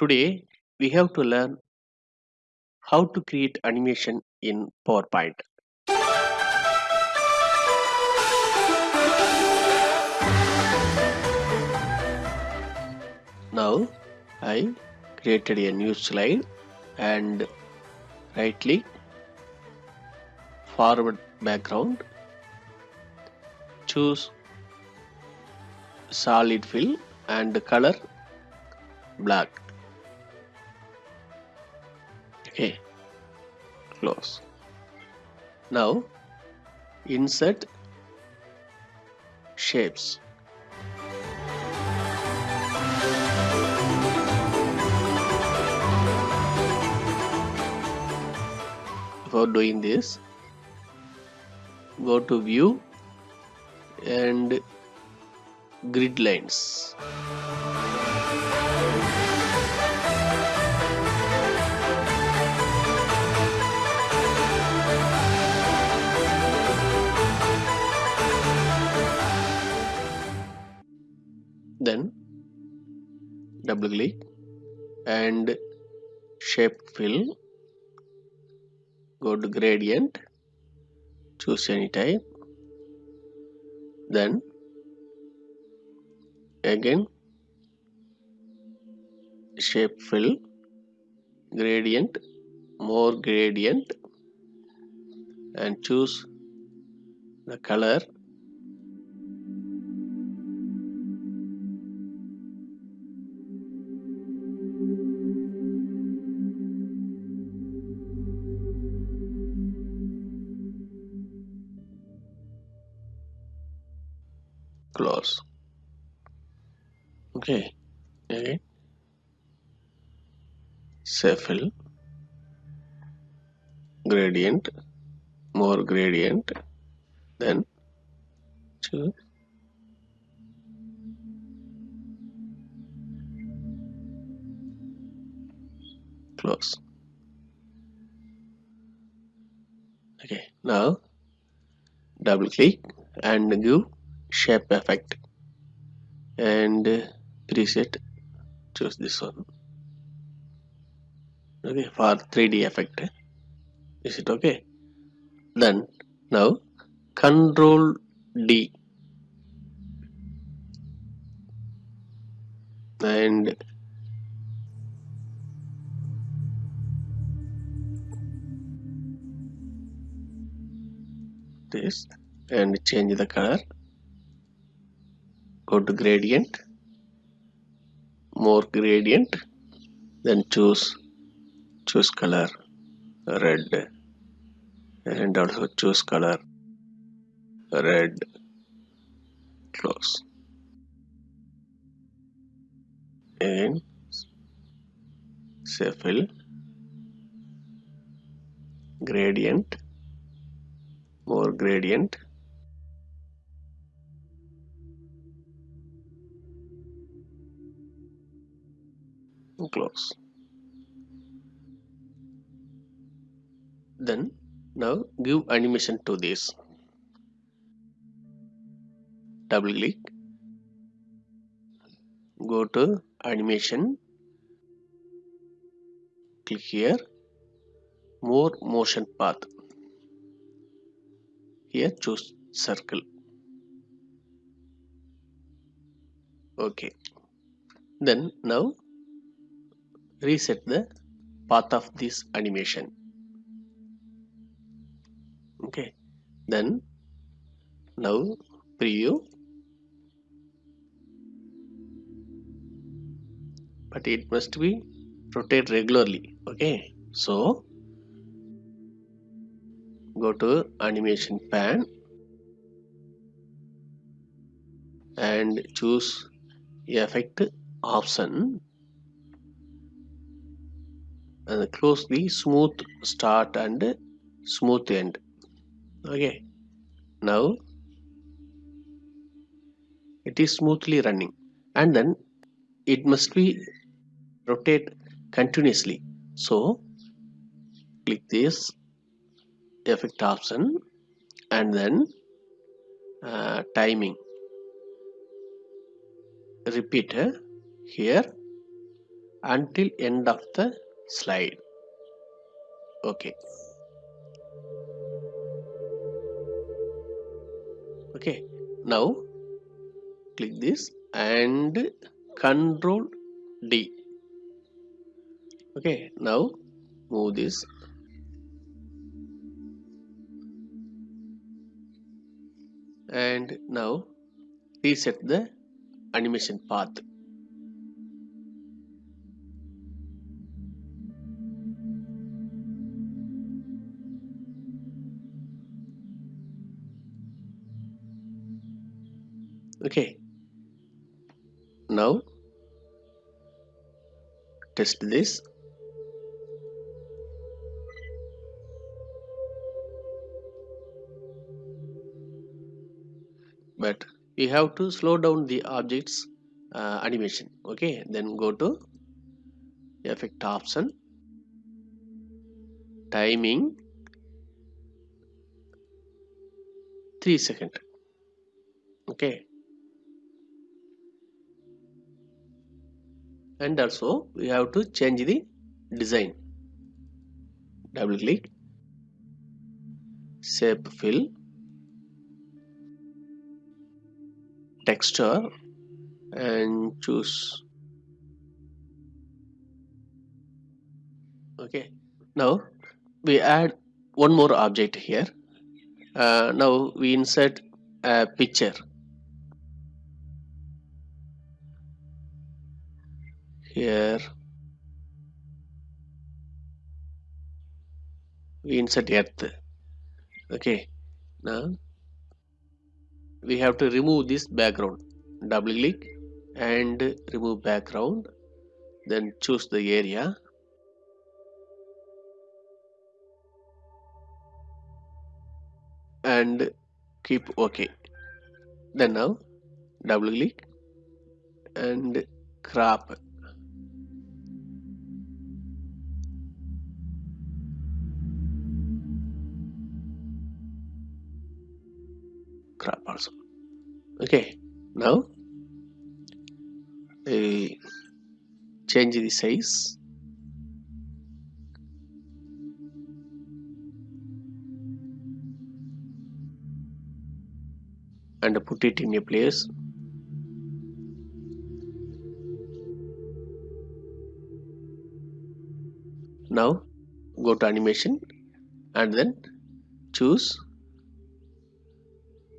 Today we have to learn how to create animation in PowerPoint. Now I created a new slide and right click forward background choose solid fill and color black okay. Close. Now insert shapes. For doing this go to view and grid lines then double click and shape fill. Go to gradient choose any type. Then again shape fill gradient more gradient and choose the color close okay. Again fill gradient. More gradient. Then choose close okay. Now double click and give shape effect. And uh, preset choose this one. Okay for 3d effect. Is it okay? Then now control d. And this and change the color go to gradient more gradient then choose choose color red. And also choose color red. Close. And say fill. Gradient more gradient close then now give animation to this. Double click. Go to animation. Click here. More motion path. Here choose circle. Okay. Then now reset the path of this animation. Okay. Then now preview. But it must be rotate regularly. Okay. So go to animation pane and choose effect option and close the smooth start and smooth end. Okay. Now it is smoothly running. And then it must be rotate continuously. So click this effect option and then uh, timing. Repeat uh, here until end of the slide. Okay. Okay. Now click this and control D. Okay. Now move this. And now reset the animation path okay. Now test this. But we have to slow down the objects uh, animation. Okay then go to effect option. Timing. 3 second. Okay and also we have to change the design. Double click. Shape fill. Texture. And choose. Okay. Now we add one more object here. Uh, now we insert a picture here. We insert earth. Okay. Now we have to remove this background. Double click and remove background. Then choose the area. And keep ok. Then now double click and crop crop also. Okay now uh, change the size. And put it in a place. Now go to animation and then choose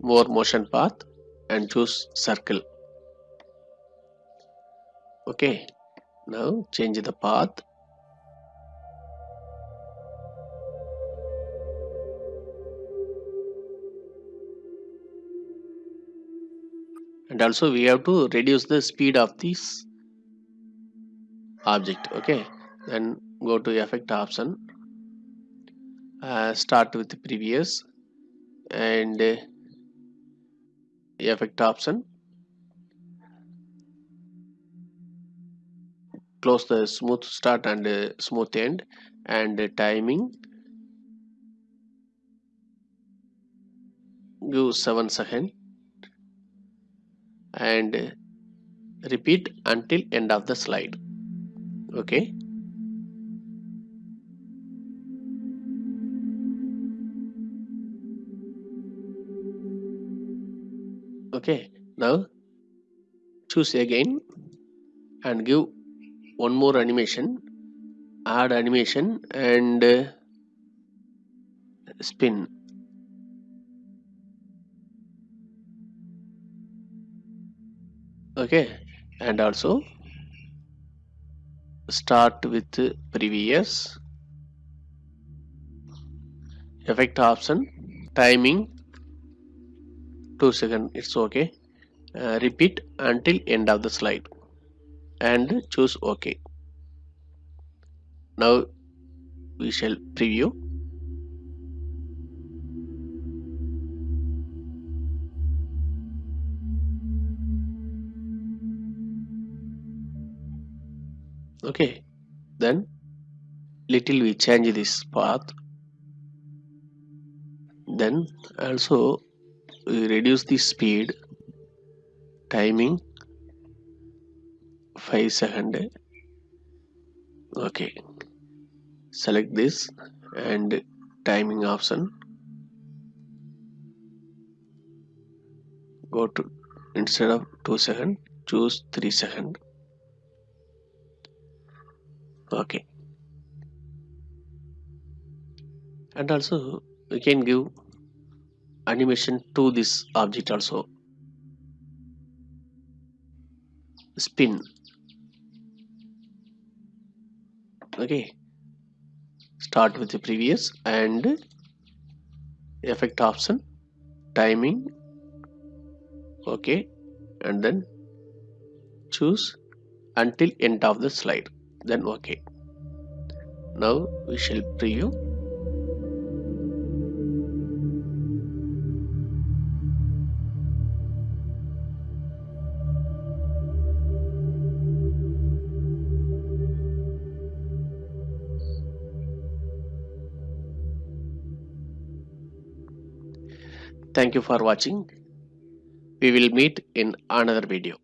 more motion path and choose circle. Okay now change the path. And also we have to reduce the speed of this object okay? Then go to effect option. Uh, start with the previous and uh, effect option close the smooth start and uh, smooth end and uh, timing. Give 7 second. And uh, repeat until end of the slide. Okay okay now choose again and give one more animation add animation and uh, spin. Okay and also start with previous effect option timing 2 second it's okay. Uh, repeat until end of the slide. And choose ok now we shall preview. Okay then little we change this path. Then also reduce the speed timing 5 second. Okay. Select this and timing option. Go to instead of 2 second choose 3 second. Okay. And also we can give animation to this object also. Spin. Okay. Start with the previous and effect option timing. Okay. And then choose until end of the slide. Then okay. Now we shall preview Thank you for watching. We will meet in another video.